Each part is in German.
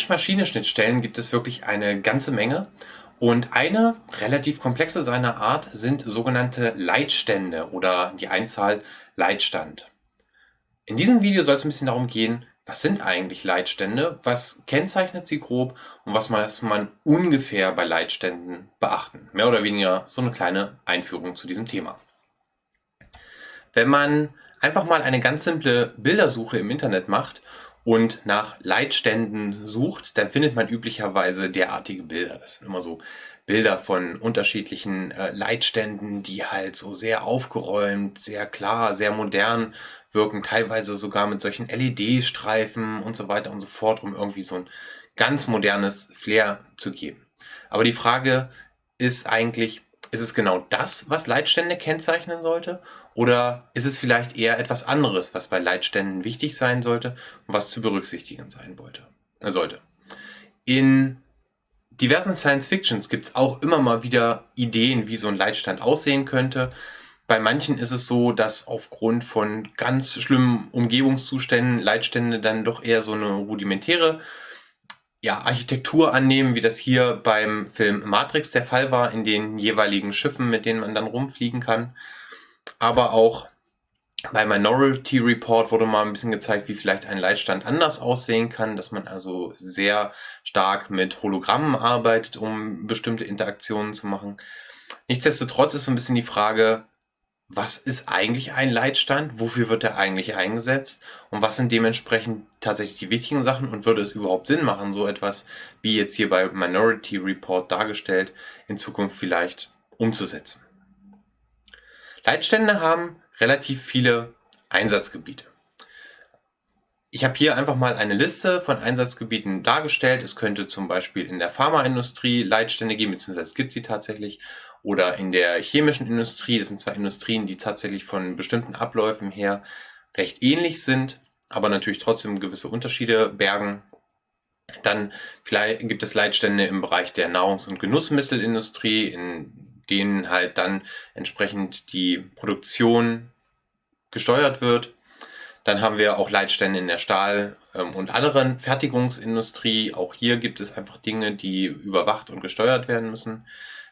Mensch-Maschine-Schnittstellen gibt es wirklich eine ganze Menge. Und eine relativ komplexe seiner Art sind sogenannte Leitstände oder die Einzahl Leitstand. In diesem Video soll es ein bisschen darum gehen, was sind eigentlich Leitstände, was kennzeichnet sie grob und was muss man ungefähr bei Leitständen beachten. Mehr oder weniger so eine kleine Einführung zu diesem Thema. Wenn man einfach mal eine ganz simple Bildersuche im Internet macht und nach Leitständen sucht, dann findet man üblicherweise derartige Bilder. Das sind immer so Bilder von unterschiedlichen äh, Leitständen, die halt so sehr aufgeräumt, sehr klar, sehr modern wirken, teilweise sogar mit solchen LED-Streifen und so weiter und so fort, um irgendwie so ein ganz modernes Flair zu geben. Aber die Frage ist eigentlich, ist es genau das, was Leitstände kennzeichnen sollte? Oder ist es vielleicht eher etwas anderes, was bei Leitständen wichtig sein sollte und was zu berücksichtigen sein wollte, äh, sollte? In diversen Science-Fictions gibt es auch immer mal wieder Ideen, wie so ein Leitstand aussehen könnte. Bei manchen ist es so, dass aufgrund von ganz schlimmen Umgebungszuständen Leitstände dann doch eher so eine rudimentäre ja, Architektur annehmen, wie das hier beim Film Matrix der Fall war, in den jeweiligen Schiffen, mit denen man dann rumfliegen kann. Aber auch bei Minority Report wurde mal ein bisschen gezeigt, wie vielleicht ein Leitstand anders aussehen kann, dass man also sehr stark mit Hologrammen arbeitet, um bestimmte Interaktionen zu machen. Nichtsdestotrotz ist so ein bisschen die Frage, was ist eigentlich ein Leitstand, wofür wird er eigentlich eingesetzt und was sind dementsprechend tatsächlich die wichtigen Sachen und würde es überhaupt Sinn machen, so etwas wie jetzt hier bei Minority Report dargestellt, in Zukunft vielleicht umzusetzen. Leitstände haben relativ viele Einsatzgebiete. Ich habe hier einfach mal eine Liste von Einsatzgebieten dargestellt. Es könnte zum Beispiel in der Pharmaindustrie Leitstände geben, beziehungsweise es gibt sie tatsächlich, oder in der chemischen Industrie. Das sind zwar Industrien, die tatsächlich von bestimmten Abläufen her recht ähnlich sind, aber natürlich trotzdem gewisse Unterschiede bergen. Dann vielleicht gibt es Leitstände im Bereich der Nahrungs- und Genussmittelindustrie, in denen halt dann entsprechend die Produktion gesteuert wird. Dann haben wir auch Leitstände in der Stahl- ähm, und anderen Fertigungsindustrie. Auch hier gibt es einfach Dinge, die überwacht und gesteuert werden müssen.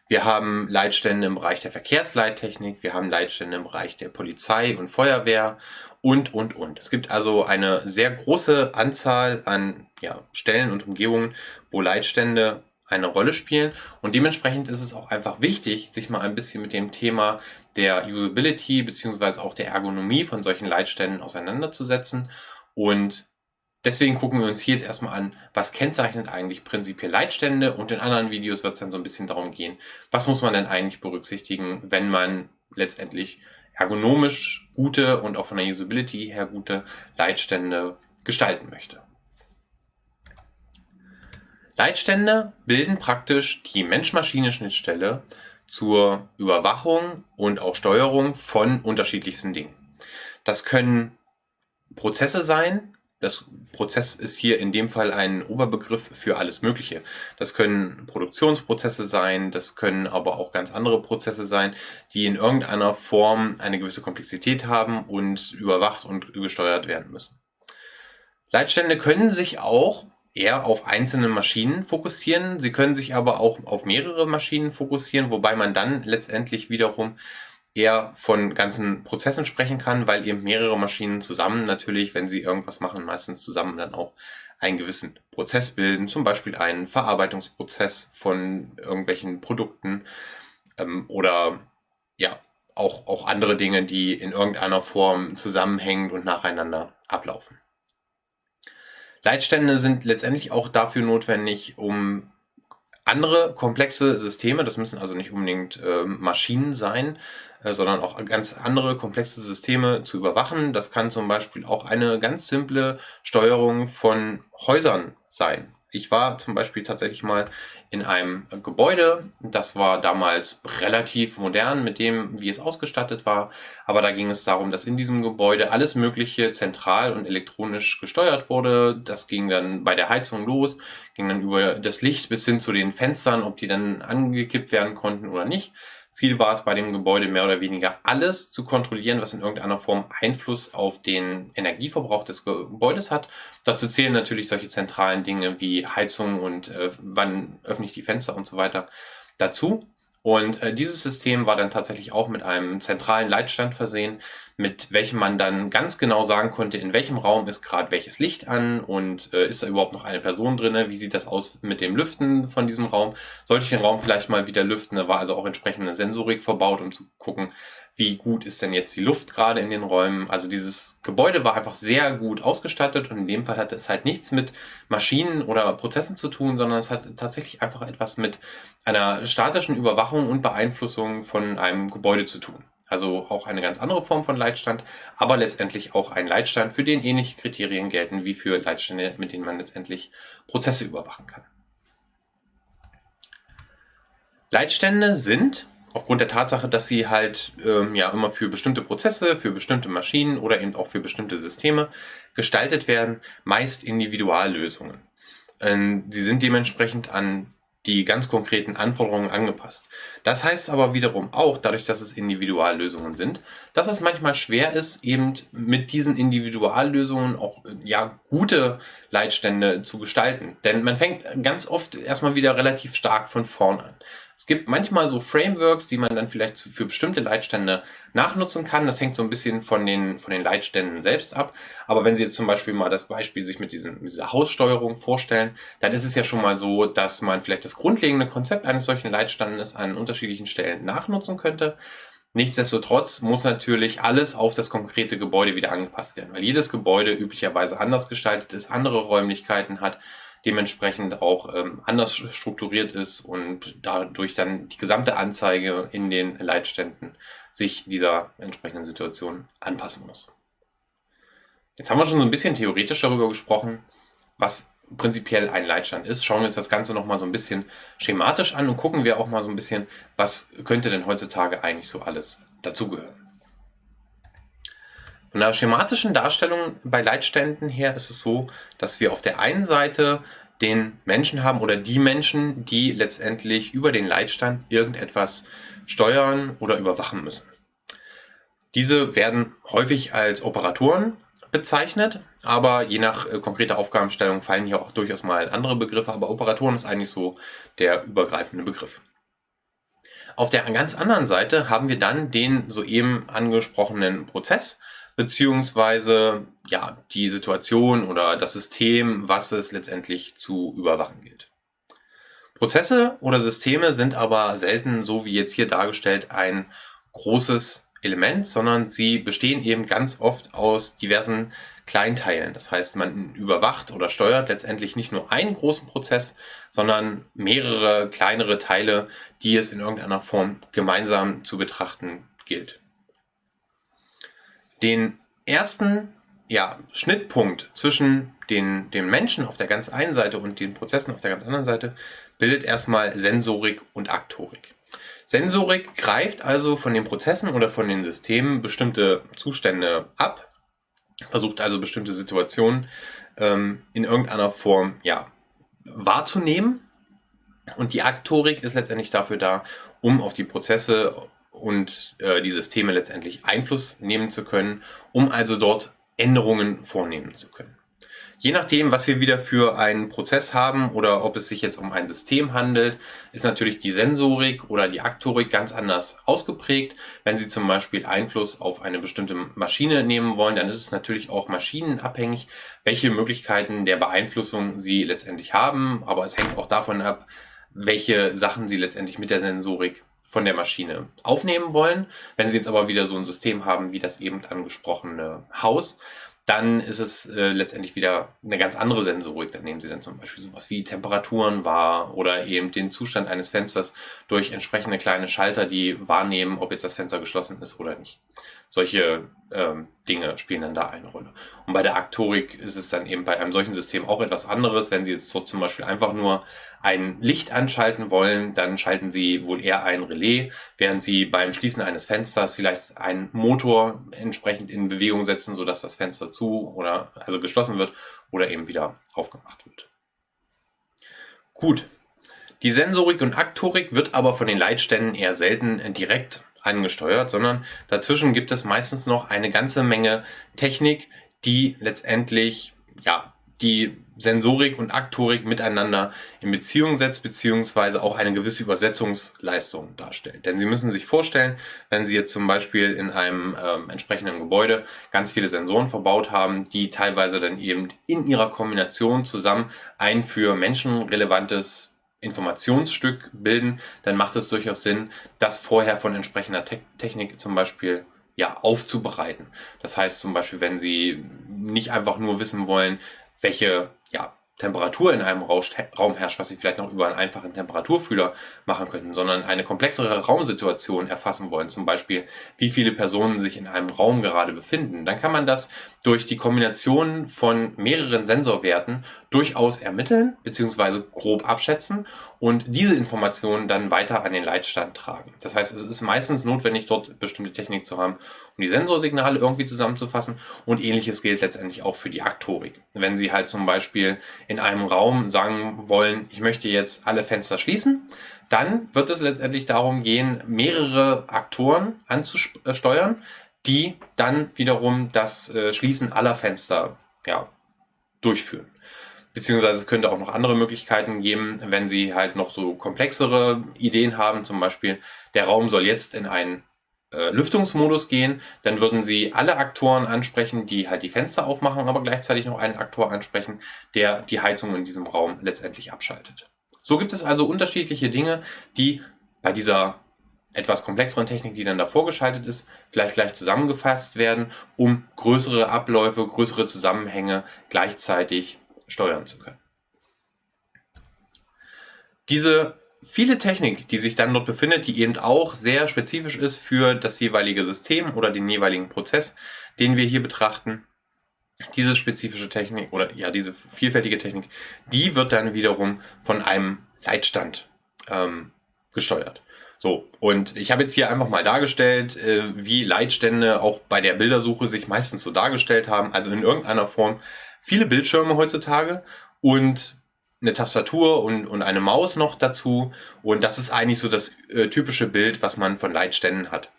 Wir haben Leitstände im Bereich der Verkehrsleittechnik, wir haben Leitstände im Bereich der Polizei und Feuerwehr und, und, und. Es gibt also eine sehr große Anzahl an ja, Stellen und Umgebungen, wo Leitstände eine Rolle spielen. Und dementsprechend ist es auch einfach wichtig, sich mal ein bisschen mit dem Thema der Usability beziehungsweise auch der Ergonomie von solchen Leitständen auseinanderzusetzen. Und deswegen gucken wir uns hier jetzt erstmal an, was kennzeichnet eigentlich prinzipiell Leitstände und in anderen Videos wird es dann so ein bisschen darum gehen, was muss man denn eigentlich berücksichtigen, wenn man letztendlich ergonomisch gute und auch von der Usability her gute Leitstände gestalten möchte. Leitstände bilden praktisch die Mensch-Maschine-Schnittstelle zur Überwachung und auch Steuerung von unterschiedlichsten Dingen. Das können Prozesse sein. Das Prozess ist hier in dem Fall ein Oberbegriff für alles Mögliche. Das können Produktionsprozesse sein, das können aber auch ganz andere Prozesse sein, die in irgendeiner Form eine gewisse Komplexität haben und überwacht und gesteuert werden müssen. Leitstände können sich auch eher auf einzelne Maschinen fokussieren. Sie können sich aber auch auf mehrere Maschinen fokussieren, wobei man dann letztendlich wiederum eher von ganzen Prozessen sprechen kann, weil eben mehrere Maschinen zusammen natürlich, wenn sie irgendwas machen, meistens zusammen dann auch einen gewissen Prozess bilden, zum Beispiel einen Verarbeitungsprozess von irgendwelchen Produkten ähm, oder ja, auch, auch andere Dinge, die in irgendeiner Form zusammenhängend und nacheinander ablaufen. Leitstände sind letztendlich auch dafür notwendig, um andere komplexe Systeme, das müssen also nicht unbedingt äh, Maschinen sein, äh, sondern auch ganz andere komplexe Systeme zu überwachen. Das kann zum Beispiel auch eine ganz simple Steuerung von Häusern sein. Ich war zum Beispiel tatsächlich mal in einem Gebäude. Das war damals relativ modern mit dem, wie es ausgestattet war. Aber da ging es darum, dass in diesem Gebäude alles Mögliche zentral und elektronisch gesteuert wurde. Das ging dann bei der Heizung los, ging dann über das Licht bis hin zu den Fenstern, ob die dann angekippt werden konnten oder nicht Ziel war es bei dem Gebäude mehr oder weniger alles zu kontrollieren, was in irgendeiner Form Einfluss auf den Energieverbrauch des Gebäudes hat. Dazu zählen natürlich solche zentralen Dinge wie Heizung und äh, wann öffne ich die Fenster und so weiter dazu. Und äh, dieses System war dann tatsächlich auch mit einem zentralen Leitstand versehen, mit welchem man dann ganz genau sagen konnte, in welchem Raum ist gerade welches Licht an und äh, ist da überhaupt noch eine Person drin, wie sieht das aus mit dem Lüften von diesem Raum, sollte ich den Raum vielleicht mal wieder lüften, da war also auch entsprechende Sensorik verbaut, um zu gucken, wie gut ist denn jetzt die Luft gerade in den Räumen. Also dieses Gebäude war einfach sehr gut ausgestattet und in dem Fall hatte es halt nichts mit Maschinen oder Prozessen zu tun, sondern es hat tatsächlich einfach etwas mit einer statischen Überwachung und Beeinflussung von einem Gebäude zu tun. Also auch eine ganz andere Form von Leitstand, aber letztendlich auch ein Leitstand, für den ähnliche Kriterien gelten wie für Leitstände, mit denen man letztendlich Prozesse überwachen kann. Leitstände sind aufgrund der Tatsache, dass sie halt ähm, ja immer für bestimmte Prozesse, für bestimmte Maschinen oder eben auch für bestimmte Systeme gestaltet werden, meist Individuallösungen. Ähm, sie sind dementsprechend an die ganz konkreten Anforderungen angepasst. Das heißt aber wiederum auch, dadurch, dass es Individuallösungen sind, dass es manchmal schwer ist, eben mit diesen Individuallösungen auch ja gute Leitstände zu gestalten. Denn man fängt ganz oft erstmal wieder relativ stark von vorn an. Es gibt manchmal so Frameworks, die man dann vielleicht für bestimmte Leitstände nachnutzen kann. Das hängt so ein bisschen von den, von den Leitständen selbst ab. Aber wenn Sie jetzt zum Beispiel mal das Beispiel sich mit, diesen, mit dieser Haussteuerung vorstellen, dann ist es ja schon mal so, dass man vielleicht das grundlegende Konzept eines solchen Leitstandes an unterschiedlichen Stellen nachnutzen könnte. Nichtsdestotrotz muss natürlich alles auf das konkrete Gebäude wieder angepasst werden, weil jedes Gebäude üblicherweise anders gestaltet ist, andere Räumlichkeiten hat dementsprechend auch ähm, anders strukturiert ist und dadurch dann die gesamte Anzeige in den Leitständen sich dieser entsprechenden Situation anpassen muss. Jetzt haben wir schon so ein bisschen theoretisch darüber gesprochen, was prinzipiell ein Leitstand ist. Schauen wir uns das Ganze nochmal so ein bisschen schematisch an und gucken wir auch mal so ein bisschen, was könnte denn heutzutage eigentlich so alles dazugehören. Von der schematischen Darstellung bei Leitständen her ist es so, dass wir auf der einen Seite den Menschen haben oder die Menschen, die letztendlich über den Leitstand irgendetwas steuern oder überwachen müssen. Diese werden häufig als Operatoren bezeichnet, aber je nach äh, konkreter Aufgabenstellung fallen hier auch durchaus mal andere Begriffe, aber Operatoren ist eigentlich so der übergreifende Begriff. Auf der ganz anderen Seite haben wir dann den soeben angesprochenen Prozess, beziehungsweise ja, die Situation oder das System, was es letztendlich zu überwachen gilt. Prozesse oder Systeme sind aber selten, so wie jetzt hier dargestellt, ein großes Element, sondern sie bestehen eben ganz oft aus diversen Kleinteilen. Das heißt, man überwacht oder steuert letztendlich nicht nur einen großen Prozess, sondern mehrere kleinere Teile, die es in irgendeiner Form gemeinsam zu betrachten gilt. Den ersten ja, Schnittpunkt zwischen den, den Menschen auf der ganz einen Seite und den Prozessen auf der ganz anderen Seite bildet erstmal Sensorik und Aktorik. Sensorik greift also von den Prozessen oder von den Systemen bestimmte Zustände ab, versucht also bestimmte Situationen ähm, in irgendeiner Form ja, wahrzunehmen. Und die Aktorik ist letztendlich dafür da, um auf die Prozesse und äh, die Systeme letztendlich Einfluss nehmen zu können, um also dort Änderungen vornehmen zu können. Je nachdem, was wir wieder für einen Prozess haben oder ob es sich jetzt um ein System handelt, ist natürlich die Sensorik oder die Aktorik ganz anders ausgeprägt. Wenn Sie zum Beispiel Einfluss auf eine bestimmte Maschine nehmen wollen, dann ist es natürlich auch maschinenabhängig, welche Möglichkeiten der Beeinflussung Sie letztendlich haben. Aber es hängt auch davon ab, welche Sachen Sie letztendlich mit der Sensorik von der Maschine aufnehmen wollen. Wenn Sie jetzt aber wieder so ein System haben wie das eben angesprochene Haus, dann ist es äh, letztendlich wieder eine ganz andere Sensorik. Dann nehmen Sie dann zum Beispiel sowas wie Temperaturen wahr oder eben den Zustand eines Fensters durch entsprechende kleine Schalter, die wahrnehmen, ob jetzt das Fenster geschlossen ist oder nicht. Solche ähm, Dinge spielen dann da eine Rolle. Und bei der Aktorik ist es dann eben bei einem solchen System auch etwas anderes. Wenn Sie jetzt so zum Beispiel einfach nur ein Licht anschalten wollen, dann schalten Sie wohl eher ein Relais, während Sie beim Schließen eines Fensters vielleicht einen Motor entsprechend in Bewegung setzen, sodass das Fenster zu oder also geschlossen wird oder eben wieder aufgemacht wird. Gut, Die Sensorik und Aktorik wird aber von den Leitständen eher selten direkt angesteuert, sondern dazwischen gibt es meistens noch eine ganze Menge Technik, die letztendlich ja, die Sensorik und Aktorik miteinander in Beziehung setzt, beziehungsweise auch eine gewisse Übersetzungsleistung darstellt. Denn Sie müssen sich vorstellen, wenn Sie jetzt zum Beispiel in einem ähm, entsprechenden Gebäude ganz viele Sensoren verbaut haben, die teilweise dann eben in ihrer Kombination zusammen ein für Menschen relevantes Informationsstück bilden, dann macht es durchaus Sinn, das vorher von entsprechender Te Technik zum Beispiel ja, aufzubereiten. Das heißt zum Beispiel, wenn Sie nicht einfach nur wissen wollen, welche ja, Temperatur in einem Raum herrscht, was Sie vielleicht noch über einen einfachen Temperaturfühler machen könnten, sondern eine komplexere Raumsituation erfassen wollen, zum Beispiel wie viele Personen sich in einem Raum gerade befinden, dann kann man das durch die Kombination von mehreren Sensorwerten durchaus ermitteln bzw. grob abschätzen und diese Informationen dann weiter an den Leitstand tragen. Das heißt, es ist meistens notwendig, dort bestimmte Technik zu haben, um die Sensorsignale irgendwie zusammenzufassen und ähnliches gilt letztendlich auch für die Aktorik. Wenn Sie halt zum Beispiel in einem Raum sagen wollen, ich möchte jetzt alle Fenster schließen, dann wird es letztendlich darum gehen, mehrere Aktoren anzusteuern, die dann wiederum das äh, Schließen aller Fenster ja, durchführen. Beziehungsweise es könnte auch noch andere Möglichkeiten geben, wenn Sie halt noch so komplexere Ideen haben, zum Beispiel der Raum soll jetzt in einen Lüftungsmodus gehen, dann würden Sie alle Aktoren ansprechen, die halt die Fenster aufmachen, aber gleichzeitig noch einen Aktor ansprechen, der die Heizung in diesem Raum letztendlich abschaltet. So gibt es also unterschiedliche Dinge, die bei dieser etwas komplexeren Technik, die dann davor geschaltet ist, vielleicht gleich zusammengefasst werden, um größere Abläufe, größere Zusammenhänge gleichzeitig steuern zu können. Diese viele Technik, die sich dann dort befindet, die eben auch sehr spezifisch ist für das jeweilige System oder den jeweiligen Prozess, den wir hier betrachten. Diese spezifische Technik oder ja, diese vielfältige Technik, die wird dann wiederum von einem Leitstand ähm, gesteuert. So, und ich habe jetzt hier einfach mal dargestellt, äh, wie Leitstände auch bei der Bildersuche sich meistens so dargestellt haben, also in irgendeiner Form viele Bildschirme heutzutage und eine Tastatur und, und eine Maus noch dazu. Und das ist eigentlich so das äh, typische Bild, was man von Leitständen hat.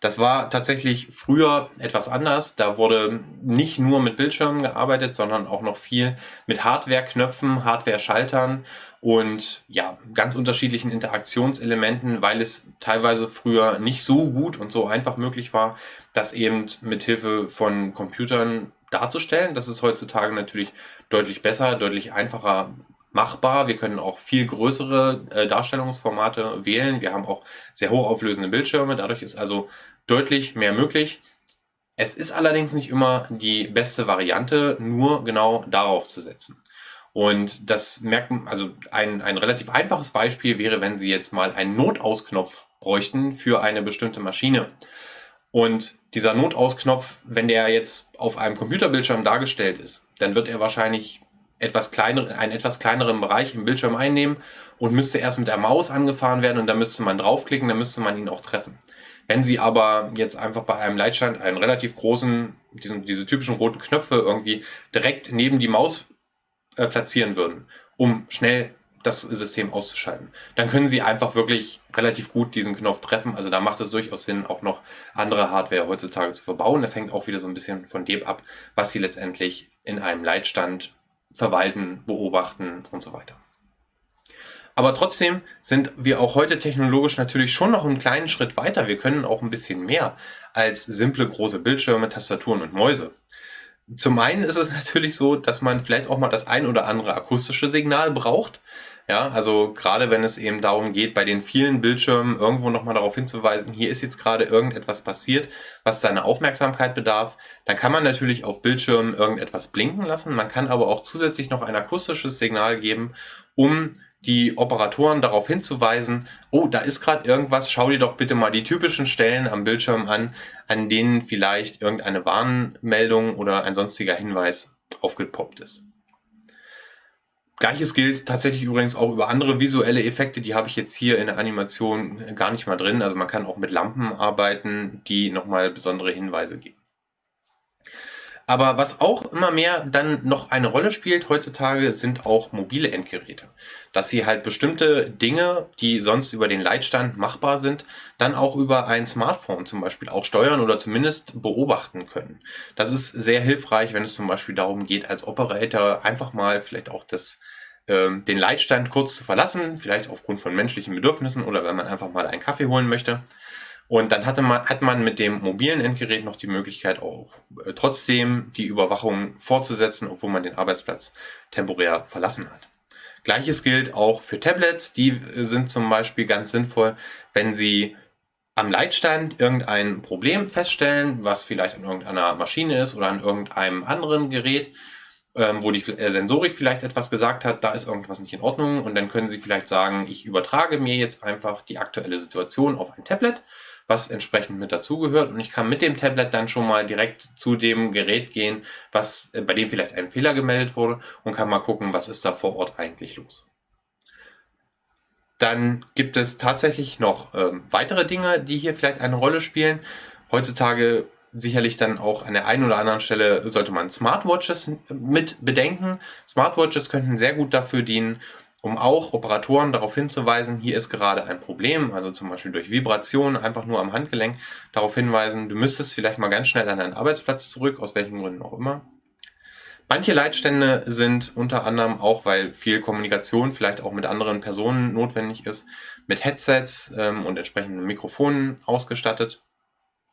Das war tatsächlich früher etwas anders. Da wurde nicht nur mit Bildschirmen gearbeitet, sondern auch noch viel mit Hardware-Knöpfen, Hardware-Schaltern und ja, ganz unterschiedlichen Interaktionselementen, weil es teilweise früher nicht so gut und so einfach möglich war, das eben mit Hilfe von Computern darzustellen. Das ist heutzutage natürlich deutlich besser, deutlich einfacher machbar. Wir können auch viel größere äh, Darstellungsformate wählen. Wir haben auch sehr hochauflösende Bildschirme. Dadurch ist also deutlich mehr möglich. Es ist allerdings nicht immer die beste Variante, nur genau darauf zu setzen. Und das merken, also ein, ein relativ einfaches Beispiel wäre, wenn Sie jetzt mal einen Notausknopf bräuchten für eine bestimmte Maschine. Und dieser Notausknopf, wenn der jetzt auf einem Computerbildschirm dargestellt ist, dann wird er wahrscheinlich etwas kleinere, einen etwas kleineren Bereich im Bildschirm einnehmen und müsste erst mit der Maus angefahren werden und dann müsste man draufklicken, dann müsste man ihn auch treffen. Wenn Sie aber jetzt einfach bei einem Leitstand einen relativ großen, diesen, diese typischen roten Knöpfe irgendwie direkt neben die Maus äh, platzieren würden, um schnell das System auszuschalten, dann können Sie einfach wirklich relativ gut diesen Knopf treffen. Also da macht es durchaus Sinn, auch noch andere Hardware heutzutage zu verbauen. Das hängt auch wieder so ein bisschen von dem ab, was Sie letztendlich in einem Leitstand verwalten, beobachten und so weiter. Aber trotzdem sind wir auch heute technologisch natürlich schon noch einen kleinen Schritt weiter. Wir können auch ein bisschen mehr als simple große Bildschirme, Tastaturen und Mäuse. Zum einen ist es natürlich so, dass man vielleicht auch mal das ein oder andere akustische Signal braucht. Ja, also gerade wenn es eben darum geht, bei den vielen Bildschirmen irgendwo nochmal darauf hinzuweisen, hier ist jetzt gerade irgendetwas passiert, was seine Aufmerksamkeit bedarf, dann kann man natürlich auf Bildschirmen irgendetwas blinken lassen. Man kann aber auch zusätzlich noch ein akustisches Signal geben, um die Operatoren darauf hinzuweisen, oh, da ist gerade irgendwas, schau dir doch bitte mal die typischen Stellen am Bildschirm an, an denen vielleicht irgendeine Warnmeldung oder ein sonstiger Hinweis aufgepoppt ist. Gleiches gilt tatsächlich übrigens auch über andere visuelle Effekte, die habe ich jetzt hier in der Animation gar nicht mal drin. Also man kann auch mit Lampen arbeiten, die nochmal besondere Hinweise geben. Aber was auch immer mehr dann noch eine Rolle spielt heutzutage, sind auch mobile Endgeräte. Dass sie halt bestimmte Dinge, die sonst über den Leitstand machbar sind, dann auch über ein Smartphone zum Beispiel auch steuern oder zumindest beobachten können. Das ist sehr hilfreich, wenn es zum Beispiel darum geht, als Operator einfach mal vielleicht auch das ähm, den Leitstand kurz zu verlassen, vielleicht aufgrund von menschlichen Bedürfnissen oder wenn man einfach mal einen Kaffee holen möchte und dann hatte man, hat man mit dem mobilen Endgerät noch die Möglichkeit auch äh, trotzdem die Überwachung fortzusetzen, obwohl man den Arbeitsplatz temporär verlassen hat. Gleiches gilt auch für Tablets. Die äh, sind zum Beispiel ganz sinnvoll, wenn sie am Leitstand irgendein Problem feststellen, was vielleicht an irgendeiner Maschine ist oder an irgendeinem anderen Gerät, ähm, wo die äh, Sensorik vielleicht etwas gesagt hat, da ist irgendwas nicht in Ordnung und dann können Sie vielleicht sagen, ich übertrage mir jetzt einfach die aktuelle Situation auf ein Tablet was entsprechend mit dazugehört. Und ich kann mit dem Tablet dann schon mal direkt zu dem Gerät gehen, was äh, bei dem vielleicht ein Fehler gemeldet wurde und kann mal gucken, was ist da vor Ort eigentlich los. Dann gibt es tatsächlich noch ähm, weitere Dinge, die hier vielleicht eine Rolle spielen. Heutzutage sicherlich dann auch an der einen oder anderen Stelle sollte man Smartwatches mit bedenken. Smartwatches könnten sehr gut dafür dienen, um auch Operatoren darauf hinzuweisen, hier ist gerade ein Problem, also zum Beispiel durch Vibration einfach nur am Handgelenk darauf hinweisen, du müsstest vielleicht mal ganz schnell an deinen Arbeitsplatz zurück, aus welchen Gründen auch immer. Manche Leitstände sind unter anderem auch, weil viel Kommunikation vielleicht auch mit anderen Personen notwendig ist, mit Headsets ähm, und entsprechenden Mikrofonen ausgestattet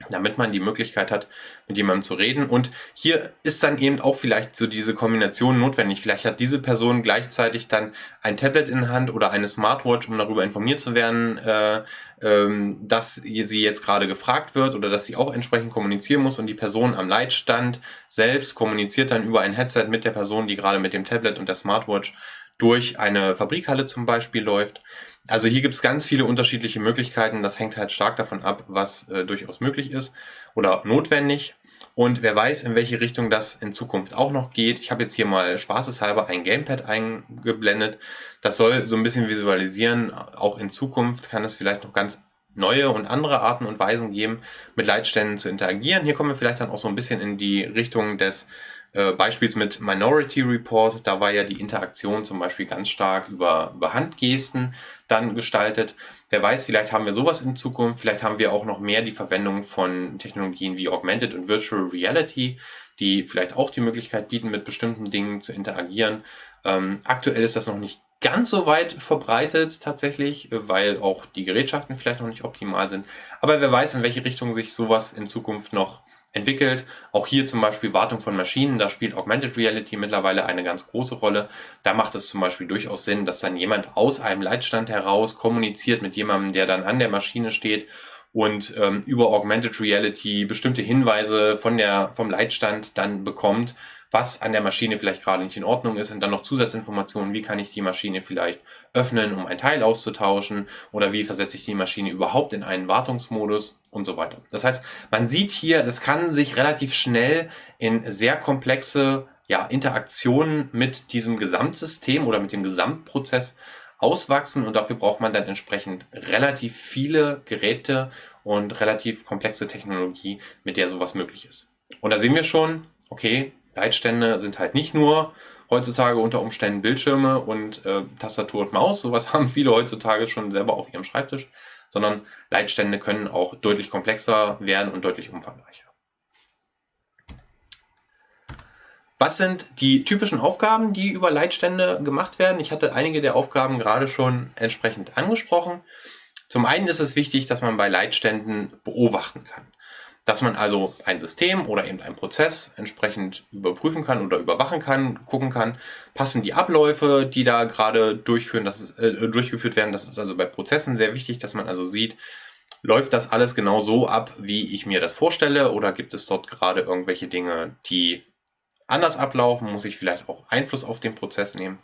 damit man die Möglichkeit hat, mit jemandem zu reden. Und hier ist dann eben auch vielleicht so diese Kombination notwendig. Vielleicht hat diese Person gleichzeitig dann ein Tablet in der Hand oder eine Smartwatch, um darüber informiert zu werden, äh, ähm, dass sie jetzt gerade gefragt wird oder dass sie auch entsprechend kommunizieren muss. Und die Person am Leitstand selbst kommuniziert dann über ein Headset mit der Person, die gerade mit dem Tablet und der Smartwatch durch eine Fabrikhalle zum Beispiel läuft. Also hier gibt es ganz viele unterschiedliche Möglichkeiten. Das hängt halt stark davon ab, was äh, durchaus möglich ist oder notwendig. Und wer weiß, in welche Richtung das in Zukunft auch noch geht. Ich habe jetzt hier mal spaßeshalber ein Gamepad eingeblendet. Das soll so ein bisschen visualisieren. Auch in Zukunft kann es vielleicht noch ganz neue und andere Arten und Weisen geben, mit Leitständen zu interagieren. Hier kommen wir vielleicht dann auch so ein bisschen in die Richtung des äh, Beispiels mit Minority Report, da war ja die Interaktion zum Beispiel ganz stark über, über Handgesten dann gestaltet. Wer weiß, vielleicht haben wir sowas in Zukunft, vielleicht haben wir auch noch mehr die Verwendung von Technologien wie Augmented und Virtual Reality, die vielleicht auch die Möglichkeit bieten, mit bestimmten Dingen zu interagieren. Ähm, aktuell ist das noch nicht ganz so weit verbreitet tatsächlich, weil auch die Gerätschaften vielleicht noch nicht optimal sind. Aber wer weiß, in welche Richtung sich sowas in Zukunft noch entwickelt. Auch hier zum Beispiel Wartung von Maschinen, da spielt Augmented Reality mittlerweile eine ganz große Rolle. Da macht es zum Beispiel durchaus Sinn, dass dann jemand aus einem Leitstand heraus kommuniziert mit jemandem, der dann an der Maschine steht und ähm, über Augmented Reality bestimmte Hinweise von der, vom Leitstand dann bekommt, was an der Maschine vielleicht gerade nicht in Ordnung ist und dann noch Zusatzinformationen, wie kann ich die Maschine vielleicht öffnen, um ein Teil auszutauschen oder wie versetze ich die Maschine überhaupt in einen Wartungsmodus und so weiter. Das heißt, man sieht hier, das kann sich relativ schnell in sehr komplexe ja, Interaktionen mit diesem Gesamtsystem oder mit dem Gesamtprozess auswachsen und dafür braucht man dann entsprechend relativ viele Geräte und relativ komplexe Technologie, mit der sowas möglich ist. Und da sehen wir schon, okay, Leitstände sind halt nicht nur heutzutage unter Umständen Bildschirme und äh, Tastatur und Maus, sowas haben viele heutzutage schon selber auf ihrem Schreibtisch, sondern Leitstände können auch deutlich komplexer werden und deutlich umfangreicher. Was sind die typischen Aufgaben, die über Leitstände gemacht werden? Ich hatte einige der Aufgaben gerade schon entsprechend angesprochen. Zum einen ist es wichtig, dass man bei Leitständen beobachten kann. Dass man also ein System oder eben einen Prozess entsprechend überprüfen kann oder überwachen kann, gucken kann, passen die Abläufe, die da gerade durchführen, das ist, äh, durchgeführt werden. Das ist also bei Prozessen sehr wichtig, dass man also sieht, läuft das alles genau so ab, wie ich mir das vorstelle oder gibt es dort gerade irgendwelche Dinge, die anders ablaufen, muss ich vielleicht auch Einfluss auf den Prozess nehmen.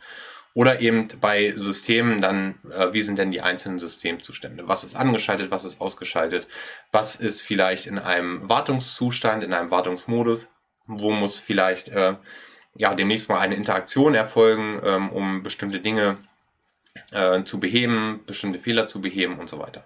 Oder eben bei Systemen dann, äh, wie sind denn die einzelnen Systemzustände? Was ist angeschaltet, was ist ausgeschaltet? Was ist vielleicht in einem Wartungszustand, in einem Wartungsmodus? Wo muss vielleicht äh, ja demnächst mal eine Interaktion erfolgen, ähm, um bestimmte Dinge äh, zu beheben, bestimmte Fehler zu beheben und so weiter.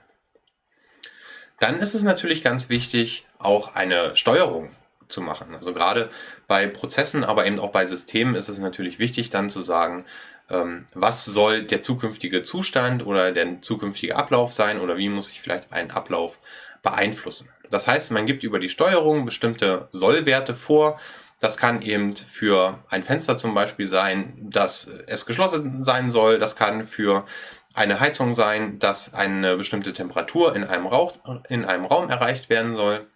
Dann ist es natürlich ganz wichtig, auch eine Steuerung zu machen. Also gerade bei Prozessen, aber eben auch bei Systemen ist es natürlich wichtig, dann zu sagen, was soll der zukünftige Zustand oder der zukünftige Ablauf sein oder wie muss ich vielleicht einen Ablauf beeinflussen. Das heißt, man gibt über die Steuerung bestimmte Sollwerte vor. Das kann eben für ein Fenster zum Beispiel sein, dass es geschlossen sein soll. Das kann für eine Heizung sein, dass eine bestimmte Temperatur in einem, Rauch, in einem Raum erreicht werden soll.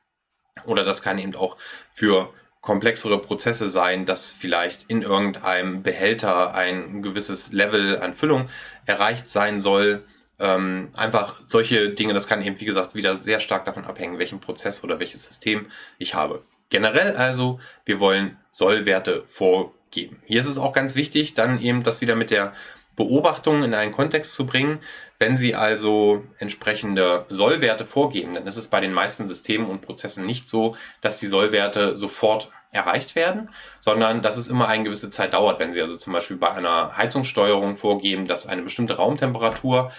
Oder das kann eben auch für komplexere Prozesse sein, dass vielleicht in irgendeinem Behälter ein gewisses Level an Füllung erreicht sein soll. Ähm, einfach solche Dinge, das kann eben, wie gesagt, wieder sehr stark davon abhängen, welchen Prozess oder welches System ich habe. Generell also, wir wollen Sollwerte vorgeben. Hier ist es auch ganz wichtig, dann eben das wieder mit der Beobachtungen in einen Kontext zu bringen. Wenn Sie also entsprechende Sollwerte vorgeben, dann ist es bei den meisten Systemen und Prozessen nicht so, dass die Sollwerte sofort erreicht werden, sondern dass es immer eine gewisse Zeit dauert. Wenn Sie also zum Beispiel bei einer Heizungssteuerung vorgeben, dass eine bestimmte Raumtemperatur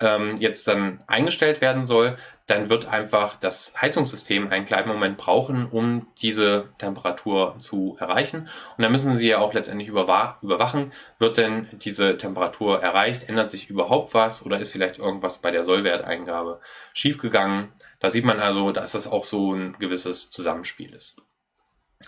ähm, jetzt dann eingestellt werden soll, dann wird einfach das Heizungssystem einen kleinen Moment brauchen, um diese Temperatur zu erreichen. Und dann müssen Sie ja auch letztendlich überwachen, wird denn diese Temperatur erreicht, ändert sich überhaupt was oder ist vielleicht irgendwas bei der Sollwerteingabe schiefgegangen. Da sieht man also, dass das auch so ein gewisses Zusammenspiel ist.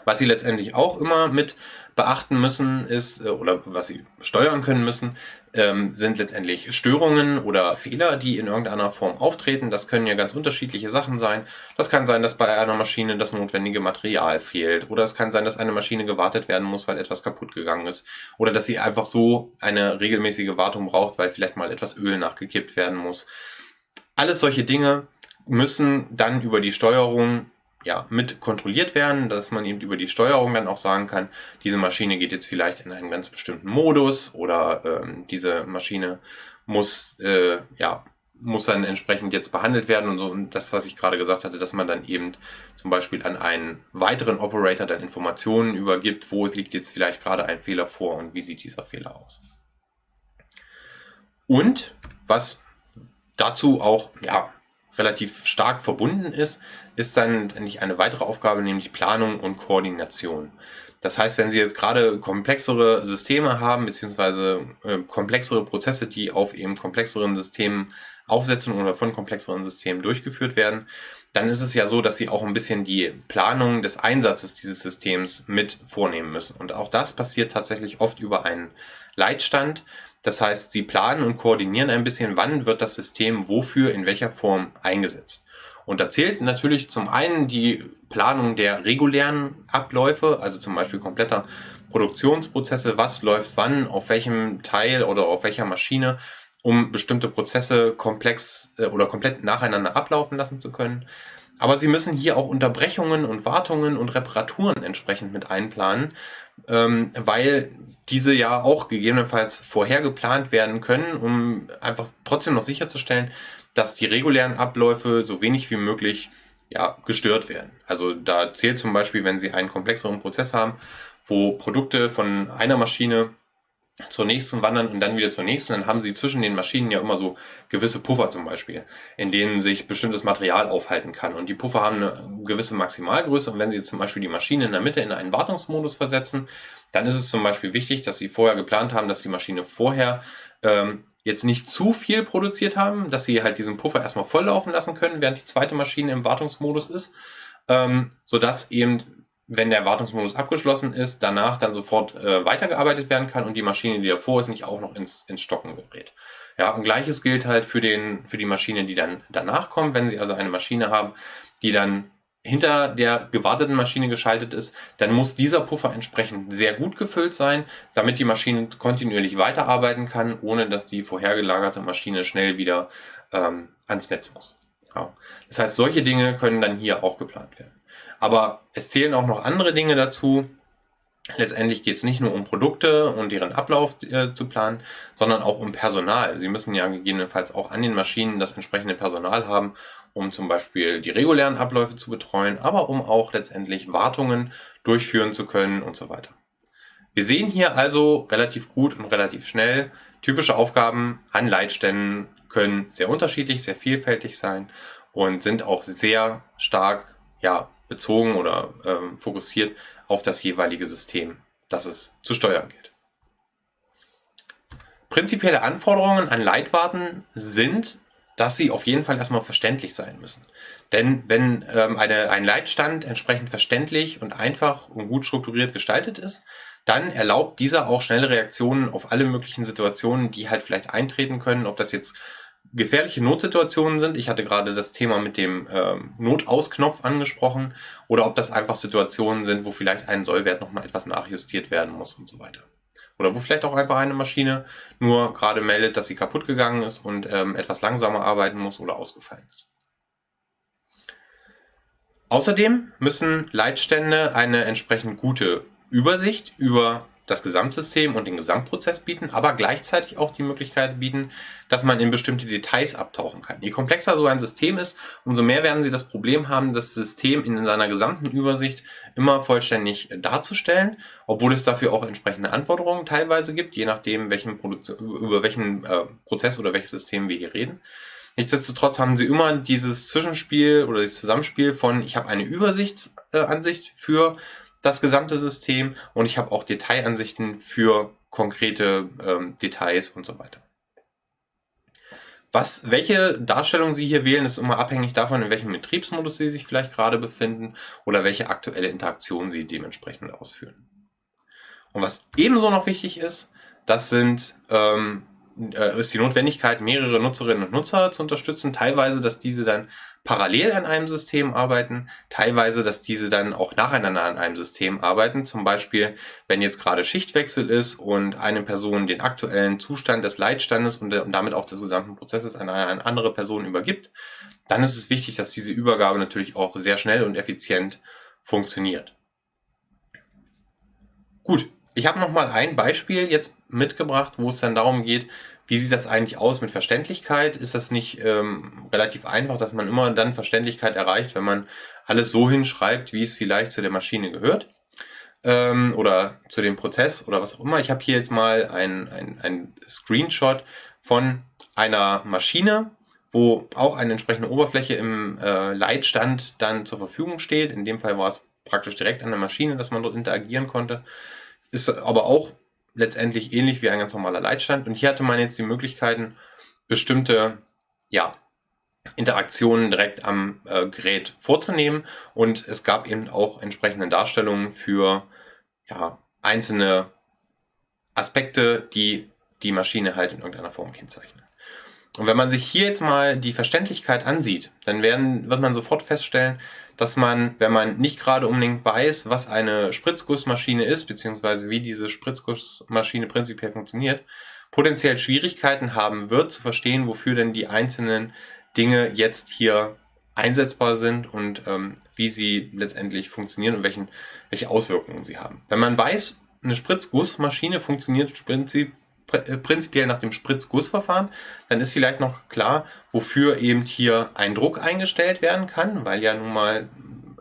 Was Sie letztendlich auch immer mit beachten müssen, ist, äh, oder was Sie steuern können müssen, ähm, sind letztendlich Störungen oder Fehler, die in irgendeiner Form auftreten. Das können ja ganz unterschiedliche Sachen sein. Das kann sein, dass bei einer Maschine das notwendige Material fehlt. Oder es kann sein, dass eine Maschine gewartet werden muss, weil etwas kaputt gegangen ist. Oder dass sie einfach so eine regelmäßige Wartung braucht, weil vielleicht mal etwas Öl nachgekippt werden muss. Alles solche Dinge müssen dann über die Steuerung ja, mit kontrolliert werden, dass man eben über die Steuerung dann auch sagen kann, diese Maschine geht jetzt vielleicht in einen ganz bestimmten Modus oder ähm, diese Maschine muss, äh, ja, muss dann entsprechend jetzt behandelt werden und so. Und das, was ich gerade gesagt hatte, dass man dann eben zum Beispiel an einen weiteren Operator dann Informationen übergibt, wo liegt jetzt vielleicht gerade ein Fehler vor und wie sieht dieser Fehler aus. Und was dazu auch ja, relativ stark verbunden ist, ist dann letztendlich eine weitere Aufgabe, nämlich Planung und Koordination. Das heißt, wenn Sie jetzt gerade komplexere Systeme haben, beziehungsweise äh, komplexere Prozesse, die auf eben komplexeren Systemen aufsetzen oder von komplexeren Systemen durchgeführt werden, dann ist es ja so, dass Sie auch ein bisschen die Planung des Einsatzes dieses Systems mit vornehmen müssen. Und auch das passiert tatsächlich oft über einen Leitstand. Das heißt, Sie planen und koordinieren ein bisschen, wann wird das System wofür in welcher Form eingesetzt. Und da zählt natürlich zum einen die Planung der regulären Abläufe, also zum Beispiel kompletter Produktionsprozesse, was läuft wann, auf welchem Teil oder auf welcher Maschine, um bestimmte Prozesse komplex äh, oder komplett nacheinander ablaufen lassen zu können. Aber Sie müssen hier auch Unterbrechungen und Wartungen und Reparaturen entsprechend mit einplanen, ähm, weil diese ja auch gegebenenfalls vorher geplant werden können, um einfach trotzdem noch sicherzustellen, dass die regulären Abläufe so wenig wie möglich ja, gestört werden. Also da zählt zum Beispiel, wenn Sie einen komplexeren Prozess haben, wo Produkte von einer Maschine zur nächsten wandern und dann wieder zur nächsten, dann haben sie zwischen den Maschinen ja immer so gewisse Puffer zum Beispiel, in denen sich bestimmtes Material aufhalten kann. Und die Puffer haben eine gewisse Maximalgröße und wenn sie zum Beispiel die Maschine in der Mitte in einen Wartungsmodus versetzen, dann ist es zum Beispiel wichtig, dass sie vorher geplant haben, dass die Maschine vorher ähm, jetzt nicht zu viel produziert haben, dass sie halt diesen Puffer erstmal volllaufen lassen können, während die zweite Maschine im Wartungsmodus ist, ähm, sodass eben wenn der Wartungsmodus abgeschlossen ist, danach dann sofort äh, weitergearbeitet werden kann und die Maschine, die davor ist, nicht auch noch ins, ins Stocken gerät. Ja, und gleiches gilt halt für, den, für die Maschine, die dann danach kommt. Wenn Sie also eine Maschine haben, die dann hinter der gewarteten Maschine geschaltet ist, dann muss dieser Puffer entsprechend sehr gut gefüllt sein, damit die Maschine kontinuierlich weiterarbeiten kann, ohne dass die vorhergelagerte Maschine schnell wieder ähm, ans Netz muss. Ja. Das heißt, solche Dinge können dann hier auch geplant werden. Aber es zählen auch noch andere Dinge dazu. Letztendlich geht es nicht nur um Produkte und deren Ablauf äh, zu planen, sondern auch um Personal. Sie müssen ja gegebenenfalls auch an den Maschinen das entsprechende Personal haben, um zum Beispiel die regulären Abläufe zu betreuen, aber um auch letztendlich Wartungen durchführen zu können und so weiter. Wir sehen hier also relativ gut und relativ schnell, typische Aufgaben an Leitständen können sehr unterschiedlich, sehr vielfältig sein und sind auch sehr stark ja, bezogen oder ähm, fokussiert auf das jeweilige System, das es zu steuern gilt. Prinzipielle Anforderungen an Leitwarten sind, dass sie auf jeden Fall erstmal verständlich sein müssen. Denn wenn ähm, eine, ein Leitstand entsprechend verständlich und einfach und gut strukturiert gestaltet ist, dann erlaubt dieser auch schnelle Reaktionen auf alle möglichen Situationen, die halt vielleicht eintreten können, ob das jetzt gefährliche Notsituationen sind. Ich hatte gerade das Thema mit dem ähm, Notausknopf angesprochen oder ob das einfach Situationen sind, wo vielleicht ein Sollwert nochmal etwas nachjustiert werden muss und so weiter. Oder wo vielleicht auch einfach eine Maschine nur gerade meldet, dass sie kaputt gegangen ist und ähm, etwas langsamer arbeiten muss oder ausgefallen ist. Außerdem müssen Leitstände eine entsprechend gute Übersicht über das Gesamtsystem und den Gesamtprozess bieten, aber gleichzeitig auch die Möglichkeit bieten, dass man in bestimmte Details abtauchen kann. Je komplexer so ein System ist, umso mehr werden Sie das Problem haben, das System in seiner gesamten Übersicht immer vollständig darzustellen, obwohl es dafür auch entsprechende Anforderungen teilweise gibt, je nachdem, welchen über welchen äh, Prozess oder welches System wir hier reden. Nichtsdestotrotz haben Sie immer dieses Zwischenspiel oder dieses Zusammenspiel von, ich habe eine Übersichtsansicht für das gesamte System und ich habe auch Detailansichten für konkrete ähm, Details und so weiter. Was, welche Darstellung Sie hier wählen, ist immer abhängig davon, in welchem Betriebsmodus Sie sich vielleicht gerade befinden oder welche aktuelle Interaktion Sie dementsprechend ausführen. Und was ebenso noch wichtig ist, das sind ähm, äh, ist die Notwendigkeit, mehrere Nutzerinnen und Nutzer zu unterstützen. Teilweise, dass diese dann parallel an einem System arbeiten, teilweise, dass diese dann auch nacheinander an einem System arbeiten. Zum Beispiel, wenn jetzt gerade Schichtwechsel ist und eine Person den aktuellen Zustand des Leitstandes und, und damit auch des gesamten Prozesses an eine andere Person übergibt, dann ist es wichtig, dass diese Übergabe natürlich auch sehr schnell und effizient funktioniert. Gut, ich habe noch mal ein Beispiel jetzt mitgebracht, wo es dann darum geht, wie sieht das eigentlich aus mit Verständlichkeit? Ist das nicht ähm, relativ einfach, dass man immer dann Verständlichkeit erreicht, wenn man alles so hinschreibt, wie es vielleicht zu der Maschine gehört? Ähm, oder zu dem Prozess oder was auch immer. Ich habe hier jetzt mal ein, ein, Screenshot von einer Maschine, wo auch eine entsprechende Oberfläche im äh, Leitstand dann zur Verfügung steht. In dem Fall war es praktisch direkt an der Maschine, dass man dort interagieren konnte. Ist aber auch letztendlich ähnlich wie ein ganz normaler Leitstand. Und hier hatte man jetzt die Möglichkeiten, bestimmte ja, Interaktionen direkt am äh, Gerät vorzunehmen. Und es gab eben auch entsprechende Darstellungen für ja, einzelne Aspekte, die die Maschine halt in irgendeiner Form kennzeichnen. Und wenn man sich hier jetzt mal die Verständlichkeit ansieht, dann werden, wird man sofort feststellen, dass man, wenn man nicht gerade unbedingt weiß, was eine Spritzgussmaschine ist, beziehungsweise wie diese Spritzgussmaschine prinzipiell funktioniert, potenziell Schwierigkeiten haben wird zu verstehen, wofür denn die einzelnen Dinge jetzt hier einsetzbar sind und ähm, wie sie letztendlich funktionieren und welchen, welche Auswirkungen sie haben. Wenn man weiß, eine Spritzgussmaschine funktioniert prinzip äh, prinzipiell nach dem Spritzgussverfahren, dann ist vielleicht noch klar, wofür eben hier ein Druck eingestellt werden kann, weil ja nun mal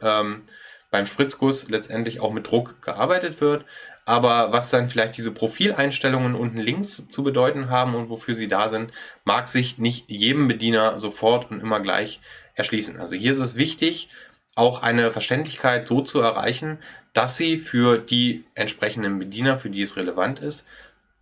ähm, beim Spritzguss letztendlich auch mit Druck gearbeitet wird. Aber was dann vielleicht diese Profileinstellungen unten links zu bedeuten haben und wofür sie da sind, mag sich nicht jedem Bediener sofort und immer gleich erschließen. Also hier ist es wichtig, auch eine Verständlichkeit so zu erreichen, dass sie für die entsprechenden Bediener, für die es relevant ist,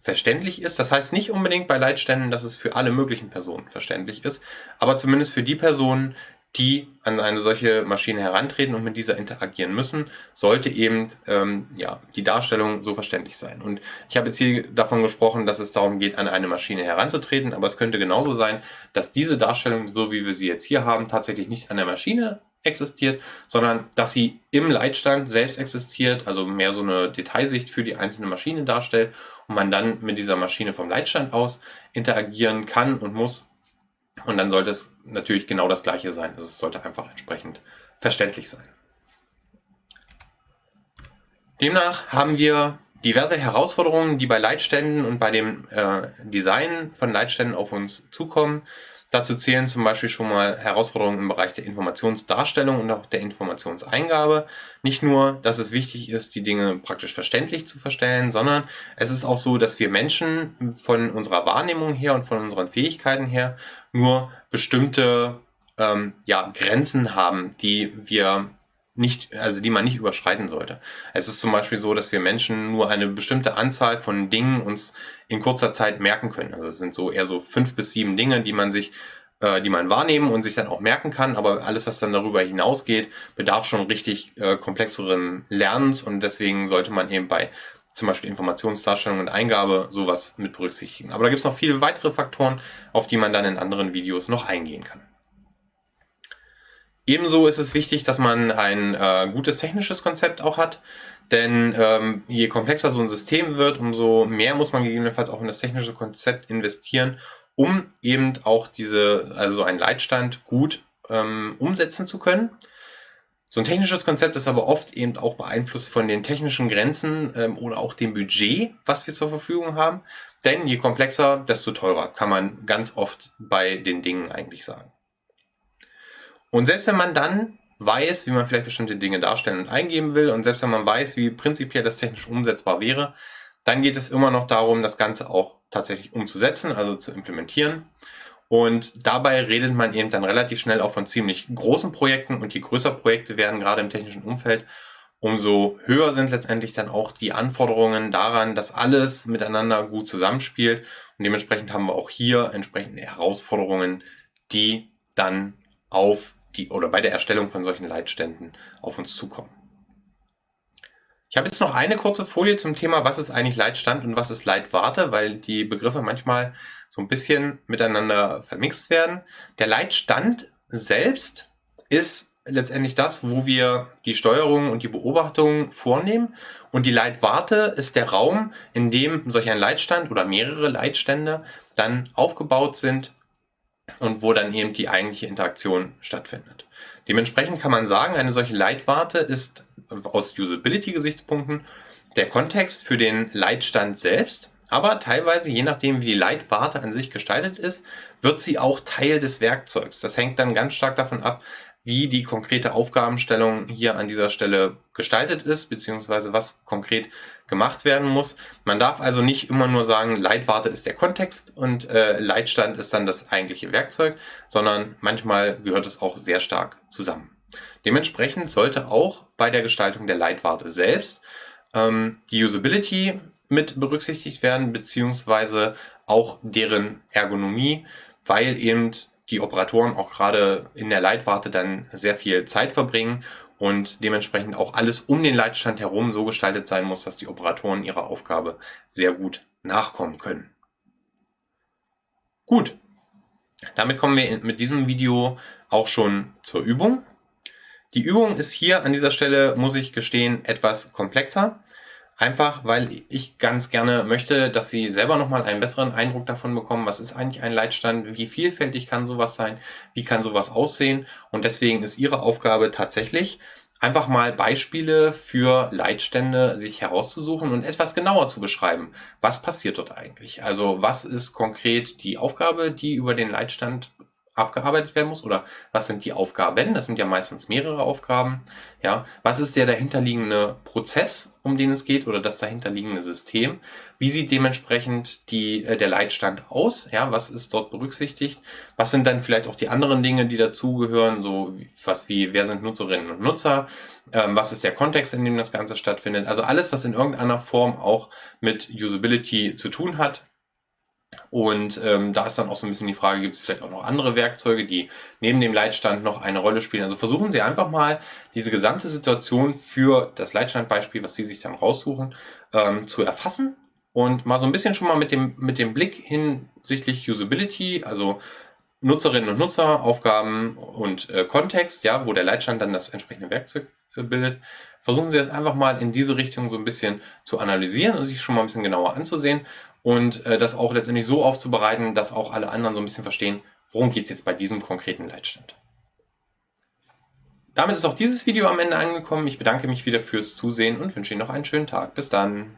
verständlich ist. Das heißt nicht unbedingt bei Leitständen, dass es für alle möglichen Personen verständlich ist, aber zumindest für die Personen, die an eine solche Maschine herantreten und mit dieser interagieren müssen, sollte eben ähm, ja, die Darstellung so verständlich sein. Und ich habe jetzt hier davon gesprochen, dass es darum geht, an eine Maschine heranzutreten, aber es könnte genauso sein, dass diese Darstellung, so wie wir sie jetzt hier haben, tatsächlich nicht an der Maschine existiert, sondern dass sie im Leitstand selbst existiert, also mehr so eine Detailsicht für die einzelne Maschine darstellt und man dann mit dieser Maschine vom Leitstand aus interagieren kann und muss. Und dann sollte es natürlich genau das gleiche sein. Also es sollte einfach entsprechend verständlich sein. Demnach haben wir diverse Herausforderungen, die bei Leitständen und bei dem äh, Design von Leitständen auf uns zukommen. Dazu zählen zum Beispiel schon mal Herausforderungen im Bereich der Informationsdarstellung und auch der Informationseingabe. Nicht nur, dass es wichtig ist, die Dinge praktisch verständlich zu verstellen, sondern es ist auch so, dass wir Menschen von unserer Wahrnehmung her und von unseren Fähigkeiten her nur bestimmte ähm, ja, Grenzen haben, die wir nicht, also die man nicht überschreiten sollte. Es ist zum Beispiel so, dass wir Menschen nur eine bestimmte Anzahl von Dingen uns in kurzer Zeit merken können. Also es sind so eher so fünf bis sieben Dinge, die man sich äh, die man wahrnehmen und sich dann auch merken kann. Aber alles, was dann darüber hinausgeht, bedarf schon richtig äh, komplexeren Lernens und deswegen sollte man eben bei zum Beispiel Informationsdarstellung und Eingabe sowas mit berücksichtigen. Aber da gibt es noch viele weitere Faktoren, auf die man dann in anderen Videos noch eingehen kann. Ebenso ist es wichtig, dass man ein äh, gutes technisches Konzept auch hat, denn ähm, je komplexer so ein System wird, umso mehr muss man gegebenenfalls auch in das technische Konzept investieren, um eben auch diese, also einen Leitstand gut ähm, umsetzen zu können. So ein technisches Konzept ist aber oft eben auch beeinflusst von den technischen Grenzen ähm, oder auch dem Budget, was wir zur Verfügung haben. Denn je komplexer, desto teurer, kann man ganz oft bei den Dingen eigentlich sagen. Und selbst wenn man dann weiß, wie man vielleicht bestimmte Dinge darstellen und eingeben will und selbst wenn man weiß, wie prinzipiell das technisch umsetzbar wäre, dann geht es immer noch darum, das Ganze auch tatsächlich umzusetzen, also zu implementieren. Und dabei redet man eben dann relativ schnell auch von ziemlich großen Projekten und je größer Projekte werden, gerade im technischen Umfeld, umso höher sind letztendlich dann auch die Anforderungen daran, dass alles miteinander gut zusammenspielt. Und dementsprechend haben wir auch hier entsprechende Herausforderungen, die dann auf die oder bei der Erstellung von solchen Leitständen auf uns zukommen. Ich habe jetzt noch eine kurze Folie zum Thema, was ist eigentlich Leitstand und was ist Leitwarte, weil die Begriffe manchmal so ein bisschen miteinander vermixt werden. Der Leitstand selbst ist letztendlich das, wo wir die Steuerung und die Beobachtung vornehmen. Und die Leitwarte ist der Raum, in dem solch ein Leitstand oder mehrere Leitstände dann aufgebaut sind und wo dann eben die eigentliche Interaktion stattfindet. Dementsprechend kann man sagen, eine solche Leitwarte ist aus Usability-Gesichtspunkten der Kontext für den Leitstand selbst, aber teilweise, je nachdem wie die Leitwarte an sich gestaltet ist, wird sie auch Teil des Werkzeugs. Das hängt dann ganz stark davon ab, wie die konkrete Aufgabenstellung hier an dieser Stelle gestaltet ist, beziehungsweise was konkret gemacht werden muss. Man darf also nicht immer nur sagen, Leitwarte ist der Kontext und äh, Leitstand ist dann das eigentliche Werkzeug, sondern manchmal gehört es auch sehr stark zusammen. Dementsprechend sollte auch bei der Gestaltung der Leitwarte selbst ähm, die Usability mit berücksichtigt werden, beziehungsweise auch deren Ergonomie, weil eben die Operatoren auch gerade in der Leitwarte dann sehr viel Zeit verbringen und dementsprechend auch alles um den Leitstand herum so gestaltet sein muss, dass die Operatoren ihrer Aufgabe sehr gut nachkommen können. Gut, damit kommen wir mit diesem Video auch schon zur Übung. Die Übung ist hier an dieser Stelle, muss ich gestehen, etwas komplexer. Einfach, weil ich ganz gerne möchte, dass Sie selber nochmal einen besseren Eindruck davon bekommen, was ist eigentlich ein Leitstand, wie vielfältig kann sowas sein, wie kann sowas aussehen. Und deswegen ist Ihre Aufgabe tatsächlich, einfach mal Beispiele für Leitstände sich herauszusuchen und etwas genauer zu beschreiben. Was passiert dort eigentlich? Also was ist konkret die Aufgabe, die über den Leitstand abgearbeitet werden muss oder was sind die Aufgaben? Das sind ja meistens mehrere Aufgaben. Ja, was ist der dahinterliegende Prozess, um den es geht oder das dahinterliegende System? Wie sieht dementsprechend die, äh, der Leitstand aus? Ja, was ist dort berücksichtigt? Was sind dann vielleicht auch die anderen Dinge, die dazugehören? So was wie, wer sind Nutzerinnen und Nutzer? Ähm, was ist der Kontext, in dem das Ganze stattfindet? Also alles, was in irgendeiner Form auch mit Usability zu tun hat, und ähm, da ist dann auch so ein bisschen die Frage, gibt es vielleicht auch noch andere Werkzeuge, die neben dem Leitstand noch eine Rolle spielen. Also versuchen Sie einfach mal diese gesamte Situation für das Leitstandbeispiel, was Sie sich dann raussuchen, ähm, zu erfassen und mal so ein bisschen schon mal mit dem, mit dem Blick hinsichtlich Usability, also Nutzerinnen und Nutzer, Aufgaben und äh, Kontext, ja, wo der Leitstand dann das entsprechende Werkzeug äh, bildet. Versuchen Sie das einfach mal in diese Richtung so ein bisschen zu analysieren und sich schon mal ein bisschen genauer anzusehen und äh, das auch letztendlich so aufzubereiten, dass auch alle anderen so ein bisschen verstehen, worum geht es jetzt bei diesem konkreten Leitstand. Damit ist auch dieses Video am Ende angekommen. Ich bedanke mich wieder fürs Zusehen und wünsche Ihnen noch einen schönen Tag. Bis dann.